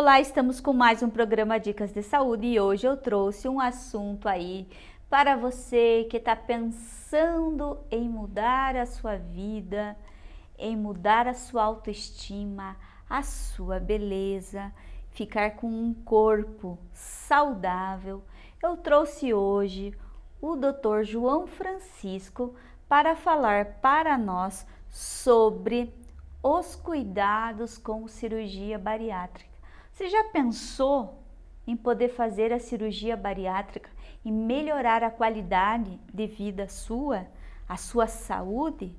Olá, estamos com mais um programa Dicas de Saúde e hoje eu trouxe um assunto aí para você que está pensando em mudar a sua vida, em mudar a sua autoestima, a sua beleza, ficar com um corpo saudável. Eu trouxe hoje o Dr. João Francisco para falar para nós sobre os cuidados com cirurgia bariátrica. Você já pensou em poder fazer a cirurgia bariátrica e melhorar a qualidade de vida sua, a sua saúde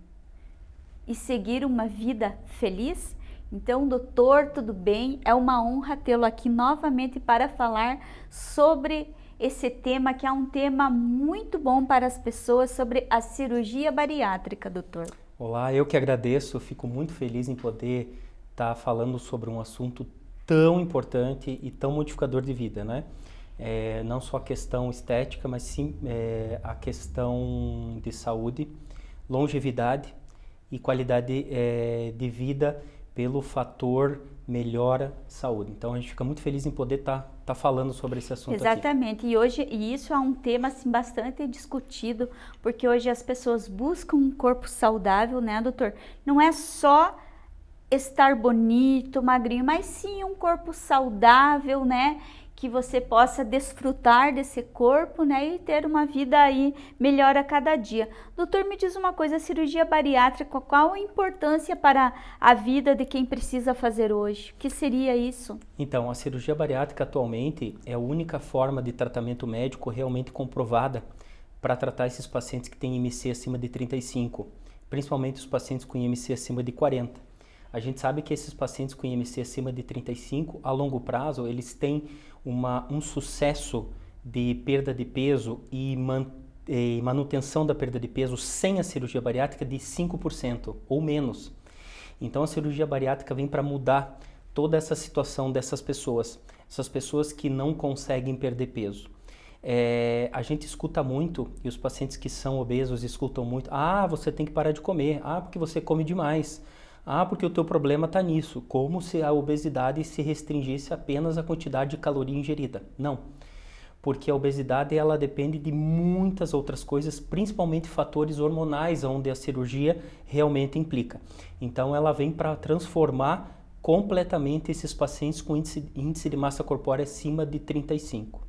e seguir uma vida feliz? Então, doutor, tudo bem? É uma honra tê-lo aqui novamente para falar sobre esse tema que é um tema muito bom para as pessoas sobre a cirurgia bariátrica, doutor. Olá, eu que agradeço, fico muito feliz em poder estar falando sobre um assunto tão importante e tão modificador de vida, né? É, não só a questão estética, mas sim é, a questão de saúde, longevidade e qualidade é, de vida pelo fator melhora saúde. Então a gente fica muito feliz em poder estar tá, tá falando sobre esse assunto Exatamente. Aqui. E hoje e isso é um tema assim bastante discutido, porque hoje as pessoas buscam um corpo saudável, né, doutor? Não é só estar bonito, magrinho, mas sim um corpo saudável, né? Que você possa desfrutar desse corpo, né? E ter uma vida aí melhor a cada dia. Doutor, me diz uma coisa, a cirurgia bariátrica, qual a importância para a vida de quem precisa fazer hoje? O que seria isso? Então, a cirurgia bariátrica atualmente é a única forma de tratamento médico realmente comprovada para tratar esses pacientes que têm IMC acima de 35, principalmente os pacientes com IMC acima de 40. A gente sabe que esses pacientes com IMC acima de 35, a longo prazo, eles têm uma, um sucesso de perda de peso e, man, e manutenção da perda de peso sem a cirurgia bariátrica de 5% ou menos. Então a cirurgia bariátrica vem para mudar toda essa situação dessas pessoas, essas pessoas que não conseguem perder peso. É, a gente escuta muito, e os pacientes que são obesos escutam muito, ah, você tem que parar de comer, ah, porque você come demais, ah, porque o teu problema está nisso, como se a obesidade se restringisse apenas à quantidade de caloria ingerida. Não, porque a obesidade ela depende de muitas outras coisas, principalmente fatores hormonais, onde a cirurgia realmente implica. Então ela vem para transformar completamente esses pacientes com índice, índice de massa corpórea acima de 35.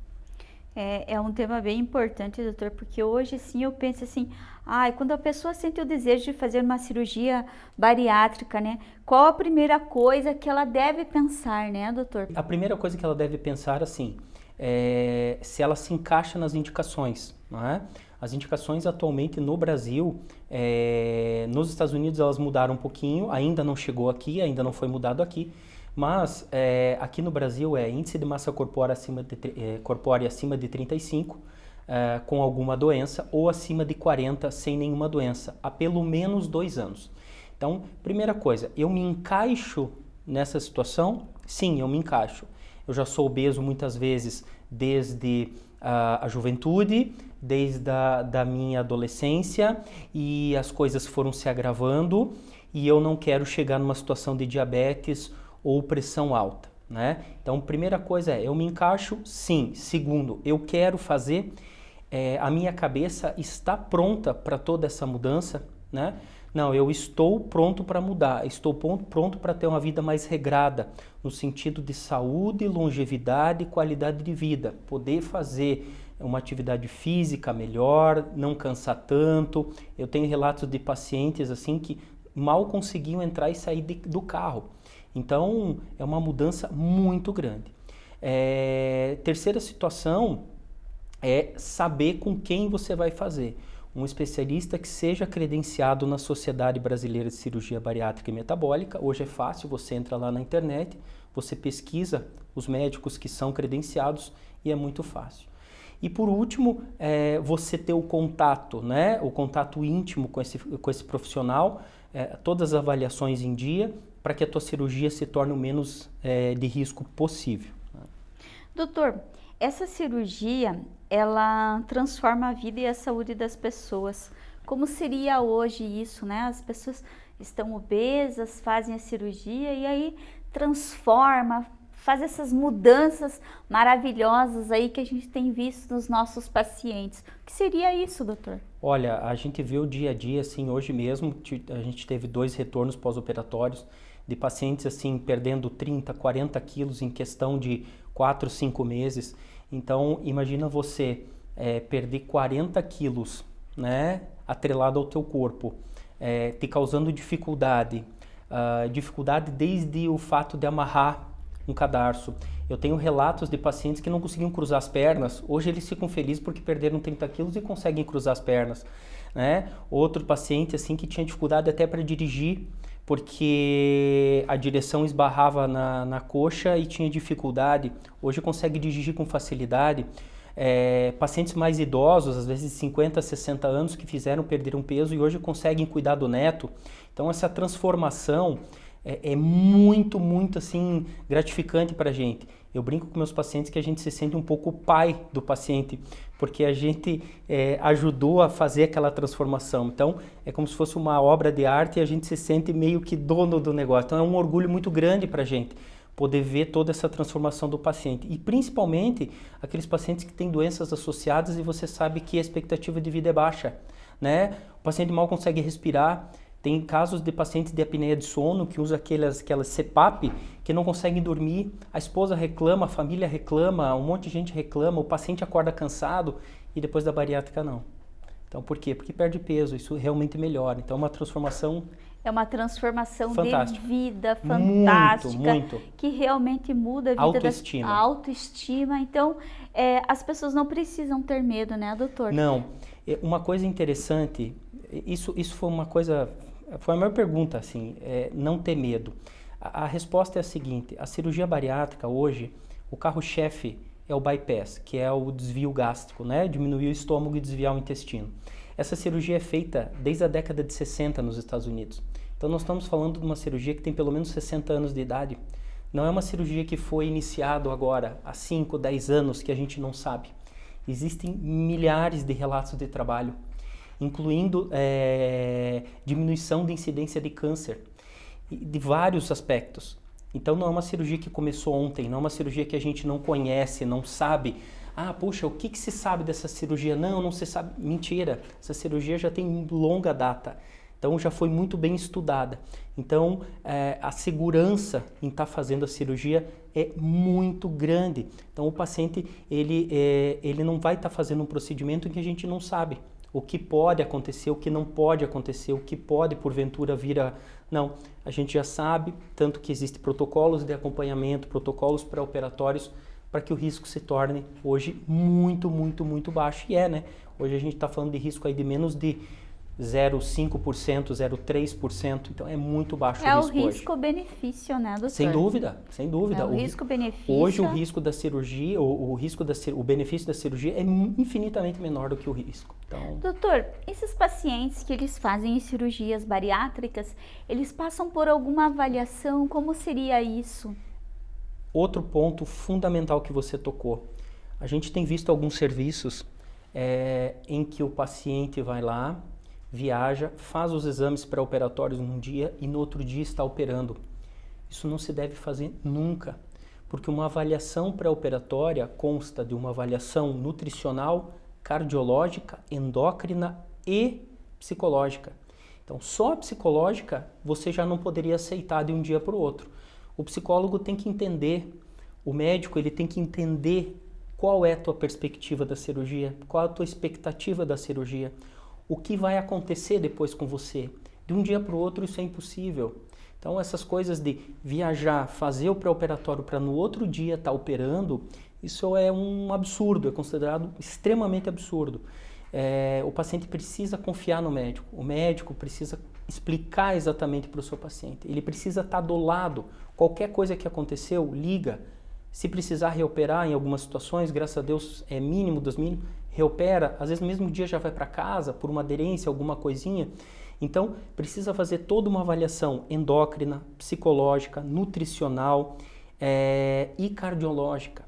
É, é, um tema bem importante, doutor, porque hoje sim eu penso assim, ai, quando a pessoa sente o desejo de fazer uma cirurgia bariátrica, né? Qual a primeira coisa que ela deve pensar, né, doutor? A primeira coisa que ela deve pensar, assim, é se ela se encaixa nas indicações, não é? As indicações atualmente no Brasil, é, nos Estados Unidos elas mudaram um pouquinho, ainda não chegou aqui, ainda não foi mudado aqui, mas é, aqui no Brasil é índice de massa corpórea acima de, é, corpórea acima de 35 é, com alguma doença ou acima de 40 sem nenhuma doença, há pelo menos dois anos. Então, primeira coisa, eu me encaixo nessa situação? Sim, eu me encaixo. Eu já sou obeso muitas vezes desde a, a juventude, desde a da minha adolescência e as coisas foram se agravando e eu não quero chegar numa situação de diabetes ou pressão alta, né? Então, primeira coisa é, eu me encaixo? Sim. Segundo, eu quero fazer, é, a minha cabeça está pronta para toda essa mudança, né? Não, eu estou pronto para mudar, estou pronto para ter uma vida mais regrada, no sentido de saúde, longevidade e qualidade de vida. Poder fazer uma atividade física melhor, não cansar tanto. Eu tenho relatos de pacientes assim que mal conseguiam entrar e sair de, do carro. Então, é uma mudança muito grande. É, terceira situação é saber com quem você vai fazer. Um especialista que seja credenciado na Sociedade Brasileira de Cirurgia Bariátrica e Metabólica. Hoje é fácil, você entra lá na internet, você pesquisa os médicos que são credenciados e é muito fácil. E por último, é, você ter o contato, né, o contato íntimo com esse, com esse profissional, é, todas as avaliações em dia, para que a tua cirurgia se torne o menos é, de risco possível. Doutor, essa cirurgia, ela transforma a vida e a saúde das pessoas. Como seria hoje isso, né? As pessoas estão obesas, fazem a cirurgia e aí transforma, faz essas mudanças maravilhosas aí que a gente tem visto nos nossos pacientes. O que seria isso, doutor? Olha, a gente vê o dia a dia, assim, hoje mesmo, a gente teve dois retornos pós-operatórios de pacientes, assim, perdendo 30, 40 quilos em questão de 4, 5 meses. Então, imagina você é, perder 40 quilos, né, atrelado ao teu corpo, é, te causando dificuldade, uh, dificuldade desde o fato de amarrar um cadarço. Eu tenho relatos de pacientes que não conseguiam cruzar as pernas. Hoje eles ficam felizes porque perderam 30 quilos e conseguem cruzar as pernas. Né? Outro paciente assim que tinha dificuldade até para dirigir porque a direção esbarrava na, na coxa e tinha dificuldade. Hoje consegue dirigir com facilidade. É, pacientes mais idosos, às vezes 50, 60 anos, que fizeram perder um peso e hoje conseguem cuidar do neto. Então essa transformação é, é muito, muito assim gratificante para a gente. Eu brinco com meus pacientes que a gente se sente um pouco pai do paciente, porque a gente é, ajudou a fazer aquela transformação. Então, é como se fosse uma obra de arte e a gente se sente meio que dono do negócio. Então, é um orgulho muito grande para a gente poder ver toda essa transformação do paciente. E principalmente aqueles pacientes que têm doenças associadas e você sabe que a expectativa de vida é baixa. Né? O paciente mal consegue respirar, tem casos de pacientes de apneia de sono que usam aquelas, aquelas CPAP que não conseguem dormir, a esposa reclama, a família reclama, um monte de gente reclama, o paciente acorda cansado e depois da bariátrica não. Então por quê? Porque perde peso, isso realmente melhora. Então é uma transformação é uma transformação de vida fantástica, muito, muito. que realmente muda a vida autoestima. da autoestima. Então, é, as pessoas não precisam ter medo, né, doutor? Não. É, uma coisa interessante, isso, isso foi uma coisa foi a maior pergunta, assim, é, não ter medo. A, a, resposta é a seguinte, a cirurgia bariátrica hoje, o carro-chefe é o bypass, que é o desvio gástrico, né? Diminuir o estômago e desviar o intestino. Essa cirurgia é feita desde a década de 60 nos Estados Unidos. Então nós estamos falando de uma cirurgia que tem pelo menos 60 anos de idade. Não é uma cirurgia que foi iniciado agora, há 5, 10 anos, que a gente não sabe. Existem milhares de relatos de trabalho incluindo é, diminuição de incidência de câncer, de vários aspectos. Então não é uma cirurgia que começou ontem, não é uma cirurgia que a gente não conhece, não sabe. Ah, puxa, o que, que se sabe dessa cirurgia? Não, não se sabe. Mentira, essa cirurgia já tem longa data. Então já foi muito bem estudada. Então é, a segurança em estar tá fazendo a cirurgia é muito grande. Então o paciente ele, é, ele não vai estar tá fazendo um procedimento que a gente não sabe o que pode acontecer, o que não pode acontecer, o que pode porventura vir a... Não, a gente já sabe, tanto que existem protocolos de acompanhamento, protocolos pré-operatórios, para que o risco se torne hoje muito, muito, muito baixo. E é, né? Hoje a gente está falando de risco aí de menos de 0,5%, 0,3%, então é muito baixo é o risco É o risco-benefício, né, doutor? Sem dúvida, sem dúvida. É o, o risco-benefício. Hoje o risco da cirurgia, o, o risco da, o benefício da cirurgia é infinitamente menor do que o risco. Então... Doutor, esses pacientes que eles fazem cirurgias bariátricas, eles passam por alguma avaliação? Como seria isso? Outro ponto fundamental que você tocou. A gente tem visto alguns serviços é, em que o paciente vai lá, viaja, faz os exames pré-operatórios num dia e no outro dia está operando. Isso não se deve fazer nunca, porque uma avaliação pré-operatória consta de uma avaliação nutricional, cardiológica, endócrina e psicológica. Então, só a psicológica você já não poderia aceitar de um dia para o outro. O psicólogo tem que entender, o médico ele tem que entender qual é a tua perspectiva da cirurgia, qual é a tua expectativa da cirurgia o que vai acontecer depois com você. De um dia para o outro isso é impossível. Então essas coisas de viajar, fazer o pré-operatório para no outro dia estar tá operando, isso é um absurdo, é considerado extremamente absurdo. É, o paciente precisa confiar no médico, o médico precisa explicar exatamente para o seu paciente, ele precisa estar tá do lado. Qualquer coisa que aconteceu, liga. Se precisar reoperar em algumas situações, graças a Deus é mínimo dos mínimos, reopera, às vezes no mesmo dia já vai para casa por uma aderência, alguma coisinha. Então, precisa fazer toda uma avaliação endócrina, psicológica, nutricional é, e cardiológica.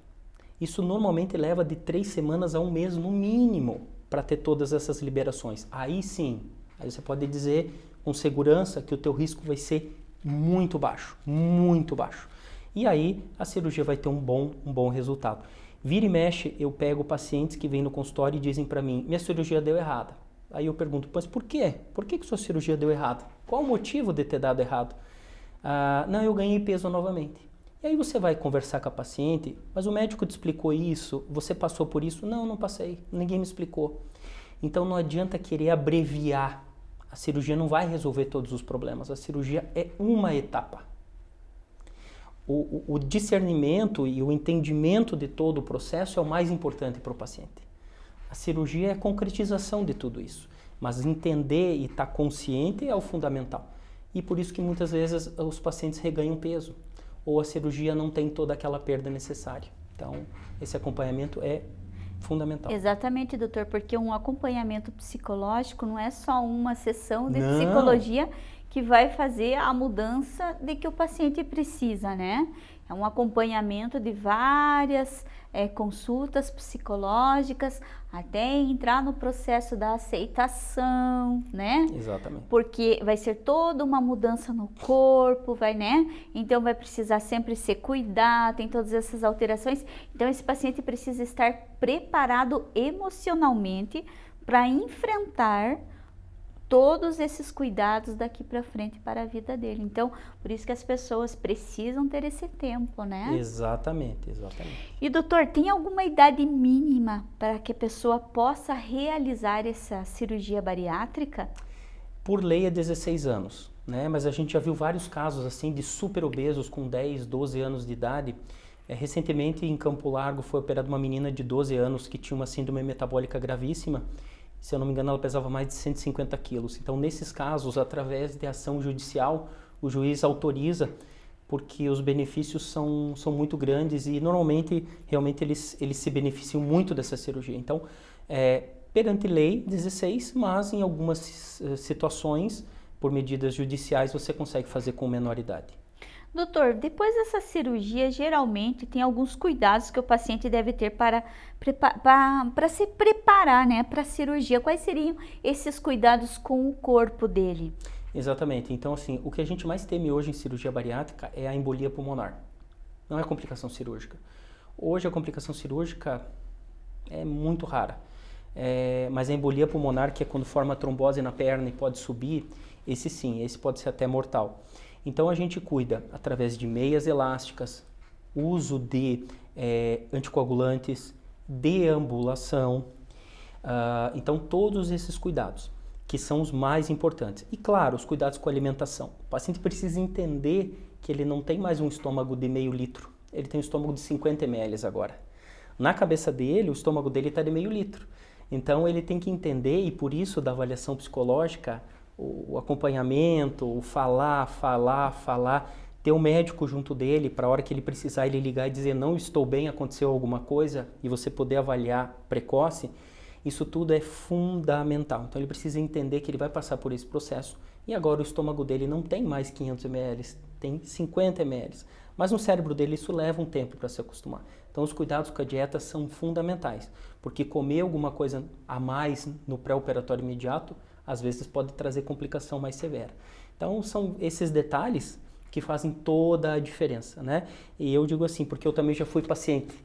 Isso normalmente leva de três semanas a um mês no mínimo para ter todas essas liberações. Aí sim, aí você pode dizer com segurança que o teu risco vai ser muito baixo, muito baixo. E aí a cirurgia vai ter um bom, um bom resultado. Vira e mexe, eu pego pacientes que vêm no consultório e dizem para mim, minha cirurgia deu errada. Aí eu pergunto, mas por quê? Por que, que sua cirurgia deu errado? Qual o motivo de ter dado errado? Ah, não, eu ganhei peso novamente. E aí você vai conversar com a paciente, mas o médico te explicou isso, você passou por isso? Não, não passei, ninguém me explicou. Então não adianta querer abreviar. A cirurgia não vai resolver todos os problemas, a cirurgia é uma etapa. O, o, discernimento e o entendimento de todo o processo é o mais importante para o paciente. A cirurgia é a concretização de tudo isso, mas entender e estar tá consciente é o fundamental. E por isso que muitas vezes os pacientes reganham peso ou a cirurgia não tem toda aquela perda necessária. Então, esse acompanhamento é fundamental. Exatamente, doutor, porque um acompanhamento psicológico não é só uma sessão de não. psicologia que vai fazer a mudança de que o paciente precisa, né? É um acompanhamento de várias é, consultas psicológicas até entrar no processo da aceitação, né? Exatamente. Porque vai ser toda uma mudança no corpo, vai, né? Então vai precisar sempre ser cuidado, tem todas essas alterações. Então esse paciente precisa estar preparado emocionalmente para enfrentar todos esses cuidados daqui para frente para a vida dele. Então, por isso que as pessoas precisam ter esse tempo, né? Exatamente, exatamente. E doutor, tem alguma idade mínima para que a pessoa possa realizar essa cirurgia bariátrica? Por lei é 16 anos, né? Mas a gente já viu vários casos assim de super obesos com 10, 12 anos de idade. É, recentemente em Campo Largo foi operada uma menina de 12 anos que tinha uma síndrome metabólica gravíssima se eu não me engano, ela pesava mais de 150 quilos. Então, nesses casos, através de ação judicial, o juiz autoriza, porque os benefícios são, são muito grandes e normalmente, realmente, eles, eles se beneficiam muito dessa cirurgia. Então, é, perante lei, 16, mas em algumas eh, situações, por medidas judiciais, você consegue fazer com menor idade. Doutor, depois dessa cirurgia, geralmente tem alguns cuidados que o paciente deve ter para, para, se preparar né, para a cirurgia. Quais seriam esses cuidados com o corpo dele? Exatamente. Então, assim, o que a gente mais teme hoje em cirurgia bariátrica é a embolia pulmonar. Não é complicação cirúrgica. Hoje a complicação cirúrgica é muito rara. É, mas a embolia pulmonar, que é quando forma trombose na perna e pode subir, esse sim, esse pode ser até mortal. Então a gente cuida através de meias elásticas, uso de é, anticoagulantes, deambulação. Uh, então todos esses cuidados que são os mais importantes. E claro, os cuidados com a alimentação. O paciente precisa entender que ele não tem mais um estômago de meio litro, ele tem um estômago de 50 ml agora. Na cabeça dele, o estômago dele está de meio litro. Então ele tem que entender, e por isso da avaliação psicológica, o acompanhamento, o falar, falar, falar, ter um médico junto dele para a hora que ele precisar ele ligar e dizer não estou bem, aconteceu alguma coisa e você poder avaliar precoce, isso tudo é fundamental. Então ele precisa entender que ele vai passar por esse processo e agora o estômago dele não tem mais 500 ml, tem 50 ml. Mas no cérebro dele isso leva um tempo para se acostumar. Então os cuidados com a dieta são fundamentais, porque comer alguma coisa a mais no pré-operatório imediato às vezes pode trazer complicação mais severa. Então são esses detalhes que fazem toda a diferença, né? E eu digo assim, porque eu também já fui paciente,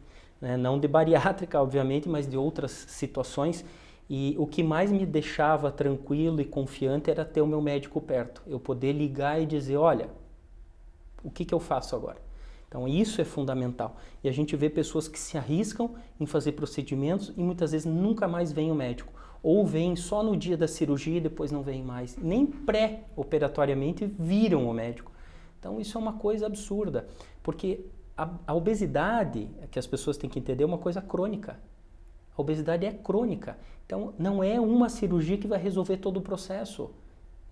né? não de bariátrica, obviamente, mas de outras situações, e o que mais me deixava tranquilo e confiante era ter o meu médico perto, eu poder ligar e dizer, olha, o que, que eu faço agora? Então isso é fundamental. E a gente vê pessoas que se arriscam em fazer procedimentos e muitas vezes nunca mais vem o médico ou vêm só no dia da cirurgia e depois não vêm mais. Nem pré-operatoriamente viram o médico. Então isso é uma coisa absurda, porque a, a, obesidade, que as pessoas têm que entender, é uma coisa crônica. A obesidade é crônica. Então não é uma cirurgia que vai resolver todo o processo.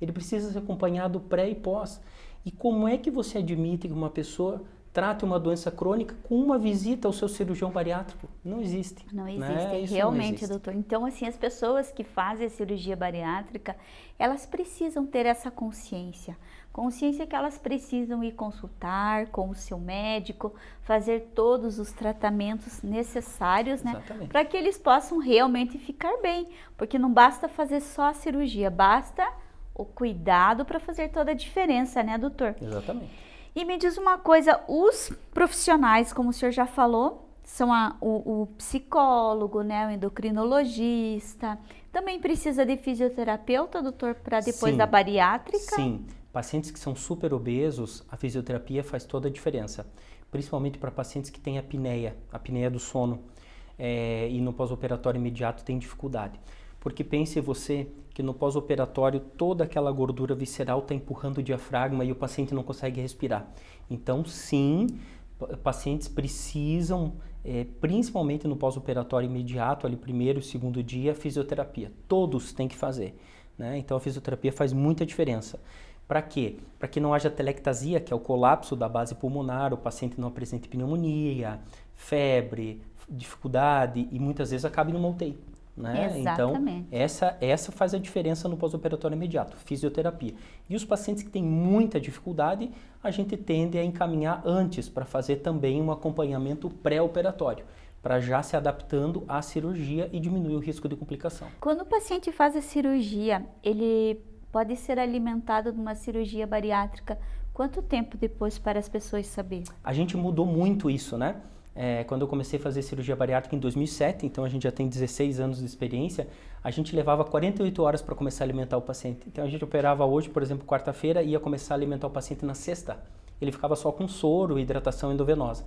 Ele precisa ser acompanhado pré e pós. E como é que você admite que uma pessoa trate uma doença crônica com uma visita ao seu cirurgião bariátrico. Não existe. Não né? existe, né? realmente, existe. doutor. Então, assim, as pessoas que fazem a cirurgia bariátrica, elas precisam ter essa consciência. Consciência que elas precisam ir consultar com o seu médico, fazer todos os tratamentos necessários, né? Para que eles possam realmente ficar bem. Porque não basta fazer só a cirurgia, basta o cuidado para fazer toda a diferença, né, doutor? Exatamente. E me diz uma coisa, os profissionais, como o senhor já falou, são a, o, o, psicólogo, né, o endocrinologista, também precisa de fisioterapeuta, doutor, para depois Sim. da bariátrica? Sim, pacientes que são super obesos, a fisioterapia faz toda a diferença, principalmente para pacientes que têm apneia, apneia do sono, é, e no pós-operatório imediato tem dificuldade. Porque pense você que no pós-operatório toda aquela gordura visceral está empurrando o diafragma e o paciente não consegue respirar. Então, sim, pacientes precisam, é, principalmente no pós-operatório imediato, ali primeiro segundo dia, fisioterapia. Todos têm que fazer. Né? Então, a fisioterapia faz muita diferença. Para quê? Para que não haja telectasia, que é o colapso da base pulmonar, o paciente não apresente pneumonia, febre, dificuldade e muitas vezes acabe no UTI. Né? Então, essa, essa faz a diferença no pós-operatório imediato, fisioterapia. E os pacientes que têm muita dificuldade, a gente tende a encaminhar antes para fazer também um acompanhamento pré-operatório, para já se adaptando à cirurgia e diminuir o risco de complicação. Quando o paciente faz a cirurgia, ele pode ser alimentado numa cirurgia bariátrica quanto tempo depois para as pessoas saberem? A gente mudou muito isso, né? É, quando eu comecei a fazer cirurgia bariátrica em 2007, então a gente já tem 16 anos de experiência, a gente levava 48 horas para começar a alimentar o paciente. Então a gente operava hoje, por exemplo, quarta-feira, ia começar a alimentar o paciente na sexta. Ele ficava só com soro hidratação endovenosa.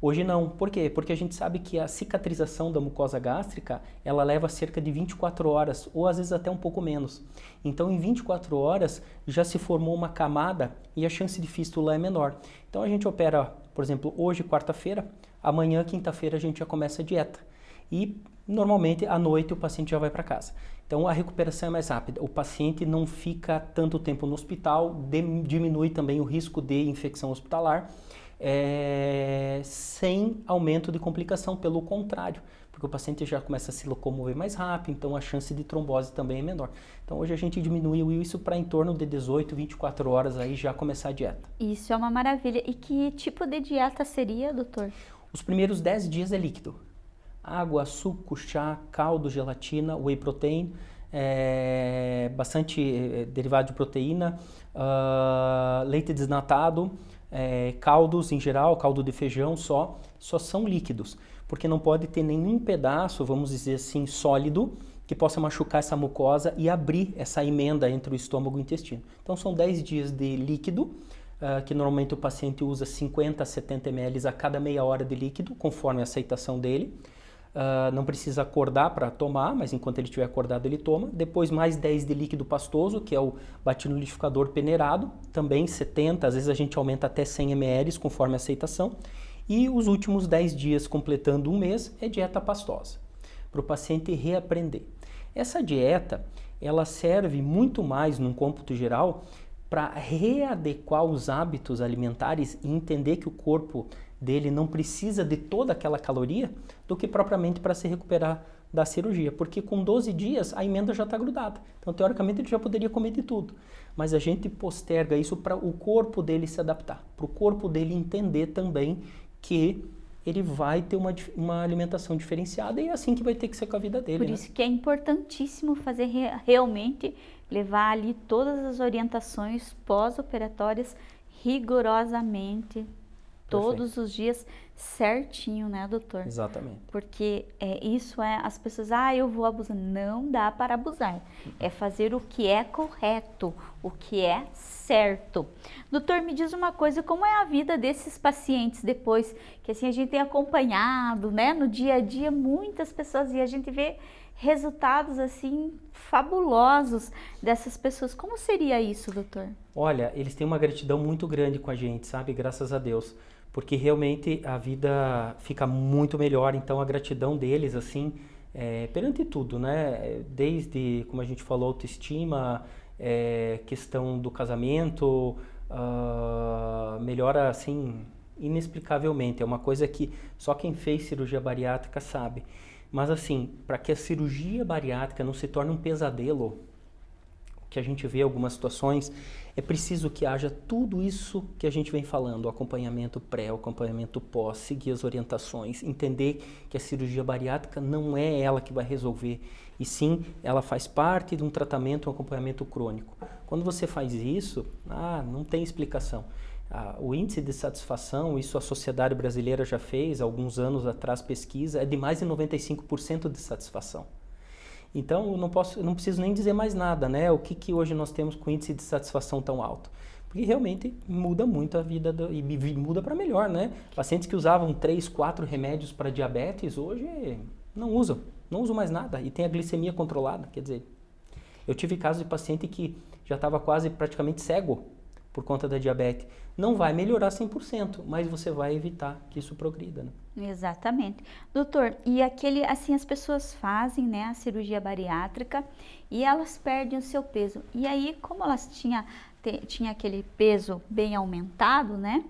Hoje não. Por quê? Porque a gente sabe que a cicatrização da mucosa gástrica, ela leva cerca de 24 horas, ou às vezes até um pouco menos. Então, em 24 horas, já se formou uma camada e a chance de fístula é menor. Então, a gente opera, por exemplo, hoje, quarta-feira, Amanhã, quinta-feira, a gente já começa a dieta. E normalmente à noite o paciente já vai para casa. Então a recuperação é mais rápida. O paciente não fica tanto tempo no hospital, diminui também o risco de infecção hospitalar, é, sem aumento de complicação, pelo contrário, porque o paciente já começa a se locomover mais rápido, então a chance de trombose também é menor. Então hoje a gente diminuiu isso para em torno de 18, 24 horas aí já começar a dieta. Isso é uma maravilha. E que tipo de dieta seria, doutor? Os primeiros 10 dias é líquido. Água, suco, chá, caldo, gelatina, whey protein, é, bastante é, derivado de proteína, uh, leite desnatado, é, caldos em geral, caldo de feijão só, só são líquidos, porque não pode ter nenhum pedaço, vamos dizer assim, sólido, que possa machucar essa mucosa e abrir essa emenda entre o estômago e o intestino. Então são 10 dias de líquido, uh, que normalmente o paciente usa 50 a 70 ml a cada meia hora de líquido, conforme a aceitação dele. Uh, não precisa acordar para tomar, mas enquanto ele estiver acordado ele toma. Depois mais 10 de líquido pastoso, que é o batinolidificador peneirado, também 70, às vezes a gente aumenta até 100 ml conforme a aceitação. E os últimos 10 dias, completando um mês, é dieta pastosa, para o paciente reaprender. Essa dieta, ela serve muito mais num cômputo geral para readequar os hábitos alimentares e entender que o corpo dele não precisa de toda aquela caloria do que propriamente para se recuperar da cirurgia, porque com 12 dias a emenda já está grudada. Então, teoricamente, ele já poderia comer de tudo. Mas a gente posterga isso para o corpo dele se adaptar, para o corpo dele entender também que ele vai ter uma, uma alimentação diferenciada e é assim que vai ter que ser com a vida dele. Por né? isso que é importantíssimo fazer re realmente, levar ali todas as orientações pós-operatórias rigorosamente, todos os dias certinho, né, doutor? Exatamente. Porque é, isso é, as pessoas, ah, eu vou abusar. Não dá para abusar. É fazer o que é correto, o que é certo. Doutor, me diz uma coisa, como é a vida desses pacientes depois que assim a gente tem acompanhado, né, no dia a dia, muitas pessoas e a gente vê resultados assim fabulosos dessas pessoas. Como seria isso, doutor? Olha, eles têm uma gratidão muito grande com a gente, sabe? Graças a Deus porque realmente a vida fica muito melhor. Então a gratidão deles, assim, é, perante tudo, né? Desde, como a gente falou, autoestima, é, questão do casamento, uh, melhora assim inexplicavelmente. É uma coisa que só quem fez cirurgia bariátrica sabe. Mas assim, para que a cirurgia bariátrica não se torne um pesadelo, que a gente vê algumas situações, é preciso que haja tudo isso que a gente vem falando, o acompanhamento pré, o acompanhamento pós, seguir as orientações, entender que a cirurgia bariátrica não é ela que vai resolver, e sim ela faz parte de um tratamento, um acompanhamento crônico. Quando você faz isso, ah, não tem explicação. o índice de satisfação, isso a sociedade brasileira já fez alguns anos atrás pesquisa, é de mais de 95% de satisfação. Então, eu não, posso, eu não preciso nem dizer mais nada, né? O que, que hoje nós temos com índice de satisfação tão alto? Porque realmente muda muito a vida do, e muda para melhor, né? Pacientes que usavam três, quatro remédios para diabetes, hoje não usam, não usam mais nada e tem a glicemia controlada. Quer dizer, eu tive casos de paciente que já estava quase praticamente cego por conta da diabetes. Não vai melhorar 100%, mas você vai evitar que isso progrida, né? Exatamente. Doutor, e aquele, assim, as pessoas fazem, né, a cirurgia bariátrica e elas perdem o seu peso. E aí, como elas tinham, tinha aquele peso bem aumentado, né,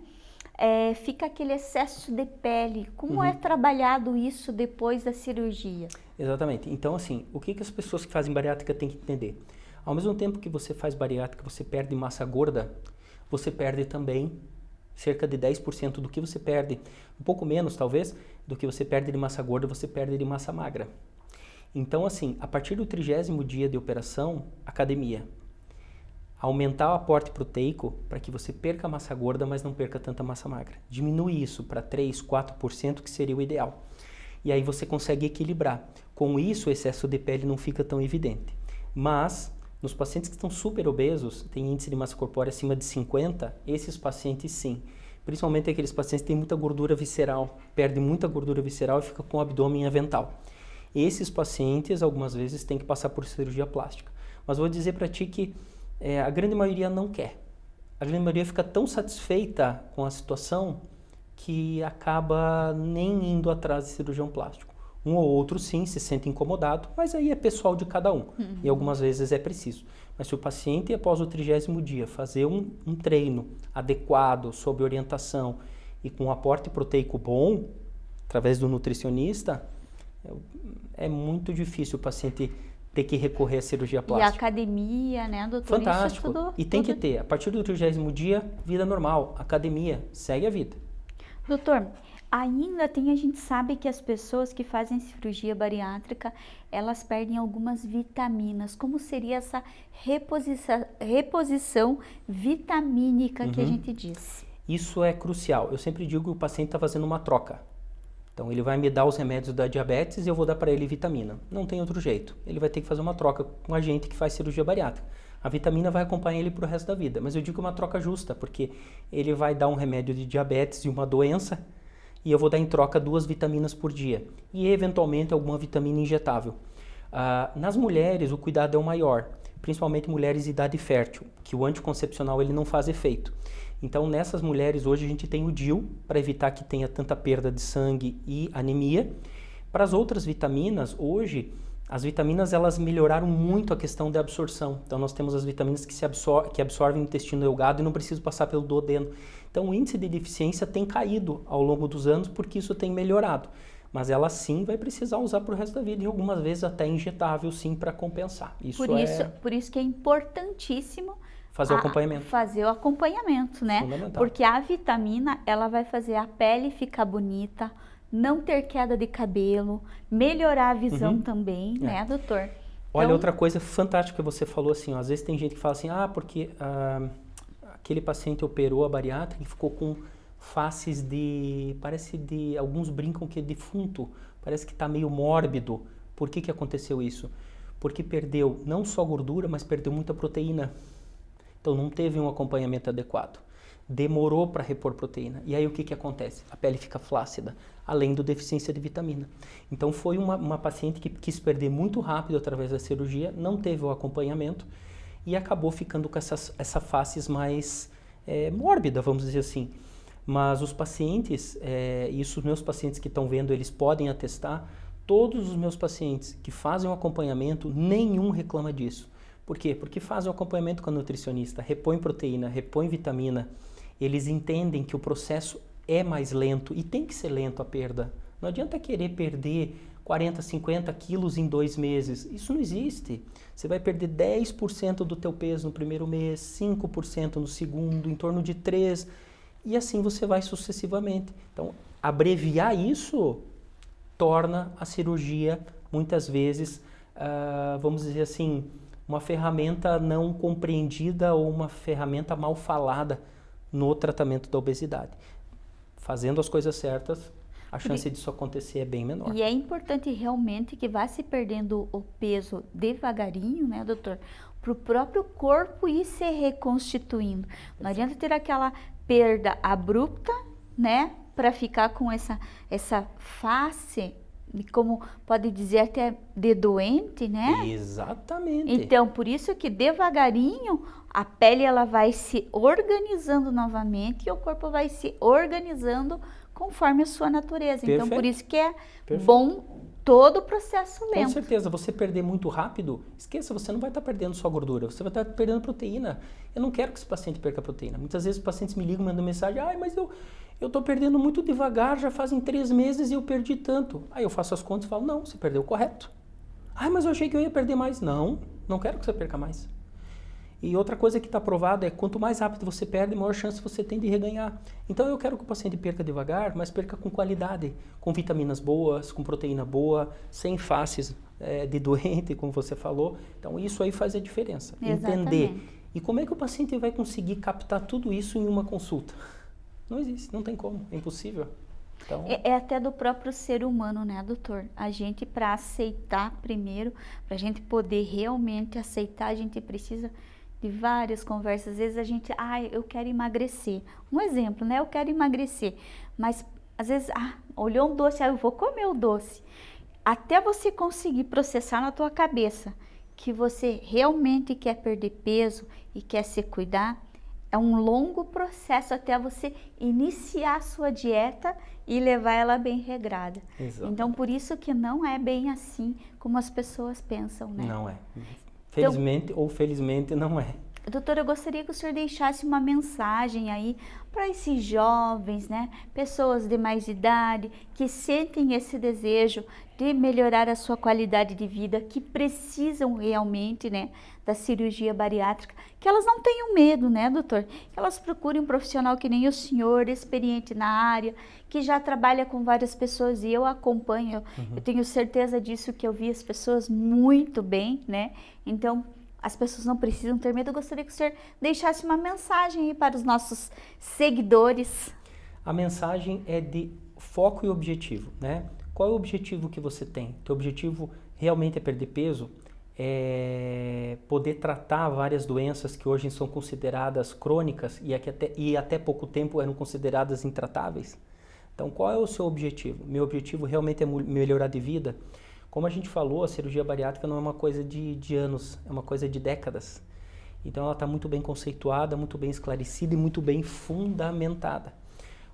é, fica aquele excesso de pele. Como uhum. é trabalhado isso depois da cirurgia? Exatamente. Então, assim, o que, que as pessoas que fazem bariátrica têm que entender? Ao mesmo tempo que você faz bariátrica, você perde massa gorda, você perde também cerca de 10% do que você perde, um pouco menos talvez, do que você perde de massa gorda, você perde de massa magra. Então, assim, a partir do trigésimo dia de operação, academia. Aumentar o aporte proteico para que você perca massa gorda, mas não perca tanta massa magra. Diminui isso para 3, 4%, que seria o ideal. E aí você consegue equilibrar. Com isso, o excesso de pele não fica tão evidente. Mas nos pacientes que estão super obesos, tem índice de massa corpórea acima de 50, esses pacientes sim. Principalmente aqueles pacientes que têm muita gordura visceral, perdem muita gordura visceral e fica com o abdômen avental. Esses pacientes, algumas vezes, têm que passar por cirurgia plástica. Mas vou dizer para ti que é, a grande maioria não quer. A grande maioria fica tão satisfeita com a situação que acaba nem indo atrás de cirurgião plástico. Um ou outro sim se sente incomodado, mas aí é pessoal de cada um. Uhum. E algumas vezes é preciso. Mas se o paciente, após o trigésimo dia, fazer um, um treino adequado, sob orientação e com um aporte proteico bom, através do nutricionista, é, é muito difícil o paciente ter que recorrer à cirurgia plástica. E academia, né, doutor? Fantástico. Tudo, e tem tudo... que ter. A partir do trigésimo dia, vida normal. Academia, segue a vida. Doutor, Ainda tem, a gente sabe que as pessoas que fazem cirurgia bariátrica, elas perdem algumas vitaminas. Como seria essa reposição, reposição vitamínica uhum. que a uhum. gente diz? Isso é crucial. Eu sempre digo que o paciente está fazendo uma troca. Então ele vai me dar os remédios da diabetes e eu vou dar para ele vitamina. Não tem outro jeito. Ele vai ter que fazer uma troca com a gente que faz cirurgia bariátrica. A vitamina vai acompanhar ele para o resto da vida. Mas eu digo uma troca justa, porque ele vai dar um remédio de diabetes e uma doença e eu vou dar em troca duas vitaminas por dia e eventualmente alguma vitamina injetável. Uh, nas mulheres o cuidado é o maior, principalmente mulheres de idade fértil, que o anticoncepcional ele não faz efeito. Então nessas mulheres hoje a gente tem o DIL para evitar que tenha tanta perda de sangue e anemia. Para as outras vitaminas, hoje as vitaminas elas melhoraram muito a questão da absorção. Então nós temos as vitaminas que, se absor que absorvem o intestino delgado e não precisam passar pelo duodeno. Então o índice de deficiência tem caído ao longo dos anos porque isso tem melhorado. Mas ela sim vai precisar usar para o resto da vida e algumas vezes até injetável sim para compensar. Isso por isso, é... por isso que é importantíssimo fazer o acompanhamento. Fazer o acompanhamento, né? Porque a vitamina ela vai fazer a pele ficar bonita, não ter queda de cabelo, melhorar a visão uhum. também, é. né, doutor? Olha, então... outra coisa fantástica que você falou assim, ó, às vezes tem gente que fala assim, ah, porque ah, aquele paciente operou a bariátrica e ficou com faces de, parece de, alguns brincam que é defunto, parece que está meio mórbido. Por que que aconteceu isso? Porque perdeu não só gordura, mas perdeu muita proteína. Então não teve um acompanhamento adequado demorou para repor proteína. E aí o que, que acontece? A pele fica flácida, além do deficiência de vitamina. Então foi uma, uma paciente que quis perder muito rápido através da cirurgia, não teve o acompanhamento e acabou ficando com essas, essa faces mais é, mórbida, vamos dizer assim. Mas os pacientes, é, isso os meus pacientes que estão vendo, eles podem atestar, todos os meus pacientes que fazem o acompanhamento, nenhum reclama disso. Por quê? Porque fazem o acompanhamento com a nutricionista, repõe proteína, repõe vitamina, eles entendem que o processo é mais lento e tem que ser lento a perda. Não adianta querer perder 40, 50 quilos em dois meses. Isso não existe. Você vai perder 10% do teu peso no primeiro mês, 5% no segundo, em torno de 3%, e assim você vai sucessivamente. Então, abreviar isso torna a cirurgia, muitas vezes, uh, vamos dizer assim, uma ferramenta não compreendida ou uma ferramenta mal falada no tratamento da obesidade. Fazendo as coisas certas, a chance disso acontecer é bem menor. E é importante realmente que vá se perdendo o peso devagarinho, né, doutor? Para o próprio corpo ir se reconstituindo. Não adianta ter aquela perda abrupta, né? Para ficar com essa, essa face como pode dizer até de doente, né? Exatamente. Então, por isso que devagarinho a pele ela vai se organizando novamente e o corpo vai se organizando conforme a sua natureza. Perfeito. Então, por isso que é Perfeito. bom todo o processo lento. Com certeza, você perder muito rápido, esqueça, você não vai estar perdendo só gordura, você vai estar perdendo proteína. Eu não quero que esse paciente perca proteína. Muitas vezes os pacientes me ligam, mandam mensagem, ai, mas eu eu estou perdendo muito devagar, já fazem três meses e eu perdi tanto. Aí eu faço as contas e falo, não, você perdeu correto. Ai, mas eu achei que eu ia perder mais. Não, não quero que você perca mais. E outra coisa que está provado é quanto mais rápido você perde, maior chance você tem de reganhar. Então eu quero que o paciente perca devagar, mas perca com qualidade, com vitaminas boas, com proteína boa, sem faces é, de doente, como você falou. Então isso aí faz a diferença. Exatamente. Entender. E como é que o paciente vai conseguir captar tudo isso em uma consulta? Não existe, não tem como, é impossível. Então... É, é, até do próprio ser humano, né, doutor? A gente, para aceitar primeiro, para a gente poder realmente aceitar, a gente precisa de várias conversas. Às vezes a gente, ah, eu quero emagrecer. Um exemplo, né? Eu quero emagrecer. Mas às vezes, ah, olhou um doce, ah, eu vou comer o doce. Até você conseguir processar na tua cabeça que você realmente quer perder peso e quer se cuidar, é um longo processo até você iniciar a sua dieta e levar ela bem regrada. Exato. Então, por isso que não é bem assim como as pessoas pensam, né? Não é. Felizmente então, ou felizmente não é. Doutora, eu gostaria que o senhor deixasse uma mensagem aí para esses jovens, né? Pessoas de mais idade que sentem esse desejo de melhorar a sua qualidade de vida, que precisam realmente, né, da cirurgia bariátrica, que elas não tenham medo, né, doutor? Que elas procurem um profissional que nem o senhor, experiente na área, que já trabalha com várias pessoas e eu acompanho, uhum. eu tenho certeza disso que eu vi as pessoas muito bem, né? Então, as pessoas não precisam ter medo. Eu gostaria que o senhor deixasse uma mensagem aí para os nossos seguidores. A mensagem é de foco e objetivo, né? Qual é o objetivo que você tem? Teu objetivo realmente é perder peso? É poder tratar várias doenças que hoje são consideradas crônicas e, até, e até pouco tempo eram consideradas intratáveis? Então, qual é o seu objetivo? Meu objetivo realmente é melhorar de vida? Como a gente falou, a cirurgia bariátrica não é uma coisa de, de anos, é uma coisa de décadas. Então ela está muito bem conceituada, muito bem esclarecida e muito bem fundamentada.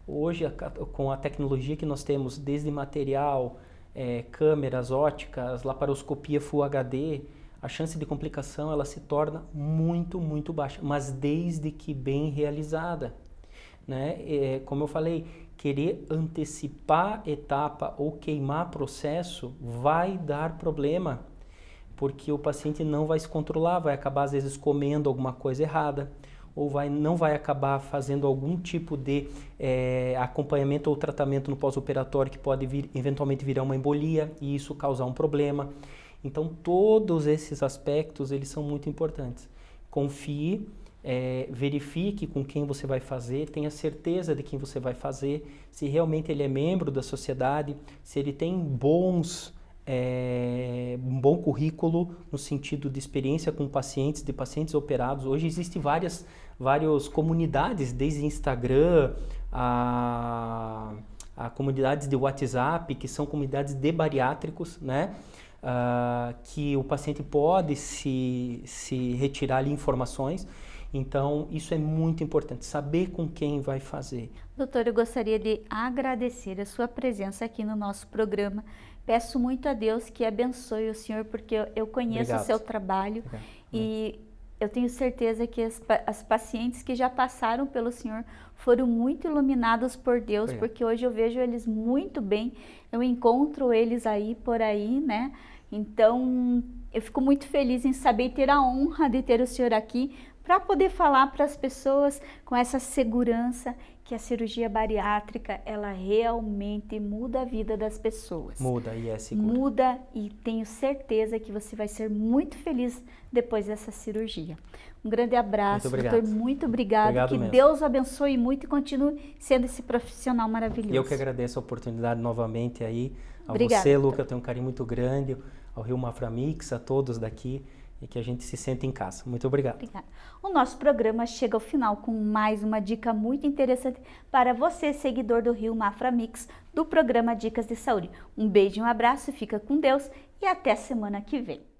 Hoje, a, com a tecnologia que nós temos, desde material, é, câmeras óticas, laparoscopia Full HD, a chance de complicação ela se torna muito, muito baixa, mas desde que bem realizada. Né? É, como eu falei, querer antecipar etapa ou queimar processo vai dar problema, porque o paciente não vai se controlar, vai acabar às vezes comendo alguma coisa errada, ou vai, não vai acabar fazendo algum tipo de é, acompanhamento ou tratamento no pós-operatório que pode vir, eventualmente virar uma embolia e isso causar um problema. Então todos esses aspectos eles são muito importantes. Confie é, verifique com quem você vai fazer, tenha certeza de quem você vai fazer, se realmente ele é membro da sociedade, se ele tem bons, é, um bom currículo no sentido de experiência com pacientes, de pacientes operados. Hoje existem várias, várias comunidades, desde Instagram, a, a comunidades de WhatsApp, que são comunidades de bariátricos, né? Uh, que o paciente pode se, se retirar ali informações então, isso é muito importante, saber com quem vai fazer. Doutor, eu gostaria de agradecer a sua presença aqui no nosso programa. Peço muito a Deus que abençoe o senhor, porque eu conheço Obrigado. o seu trabalho Obrigado. e eu tenho certeza que as, as, pacientes que já passaram pelo senhor foram muito iluminadas por Deus, Obrigado. porque hoje eu vejo eles muito bem, eu encontro eles aí por aí, né? Então, eu fico muito feliz em saber ter a honra de ter o senhor aqui para poder falar para as pessoas com essa segurança que a cirurgia bariátrica ela realmente muda a vida das pessoas. Muda e é segura. Muda e tenho certeza que você vai ser muito feliz depois dessa cirurgia. Um grande abraço, muito doutor. Muito obrigado. obrigado que mesmo. Deus abençoe muito e continue sendo esse profissional maravilhoso. Eu que agradeço a oportunidade novamente aí. A Obrigada, você, Luca, eu tenho um carinho muito grande, ao Rio Maframix, a todos daqui e que a gente se sente em casa. Muito obrigado. Obrigada. O nosso programa chega ao final com mais uma dica muito interessante para você, seguidor do Rio Mafra Mix, do programa Dicas de Saúde. Um beijo, um abraço, fica com Deus e até semana que vem.